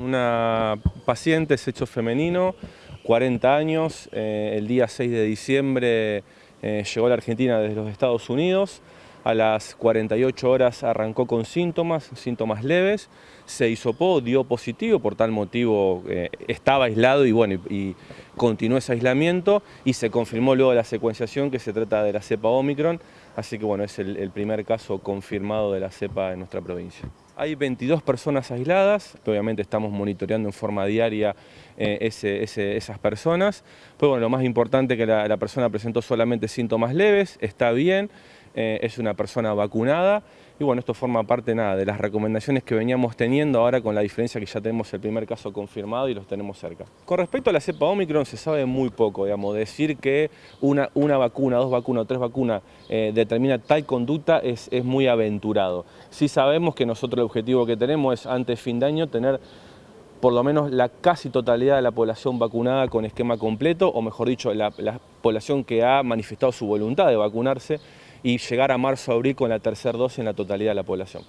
Una paciente, sexo femenino, 40 años, eh, el día 6 de diciembre eh, llegó a la Argentina desde los Estados Unidos, a las 48 horas arrancó con síntomas, síntomas leves, se hisopó, dio positivo, por tal motivo eh, estaba aislado y bueno, y, continuó ese aislamiento y se confirmó luego la secuenciación que se trata de la cepa Omicron, así que bueno, es el, primer caso confirmado de la cepa en nuestra provincia. Hay 22 personas aisladas, obviamente estamos monitoreando en forma diaria eh, esas personas, pero bueno, lo más importante es que la, la persona presentó solamente síntomas leves, está bien, eh, es una persona vacunada y bueno, esto forma parte nada, de las recomendaciones que veníamos teniendo ahora con la diferencia que ya tenemos el primer caso confirmado y los tenemos cerca. Con respecto a la cepa Omicron se sabe muy poco, digamos, decir que una, una vacuna, dos vacunas tres vacunas eh, determina tal conducta es, es muy aventurado. Sí sabemos que nosotros el objetivo que tenemos es antes fin de año tener por lo menos la casi totalidad de la población vacunada con esquema completo, o mejor dicho, la, población que ha manifestado su voluntad de vacunarse y llegar a marzo-abril con la tercera dosis en la totalidad de la población.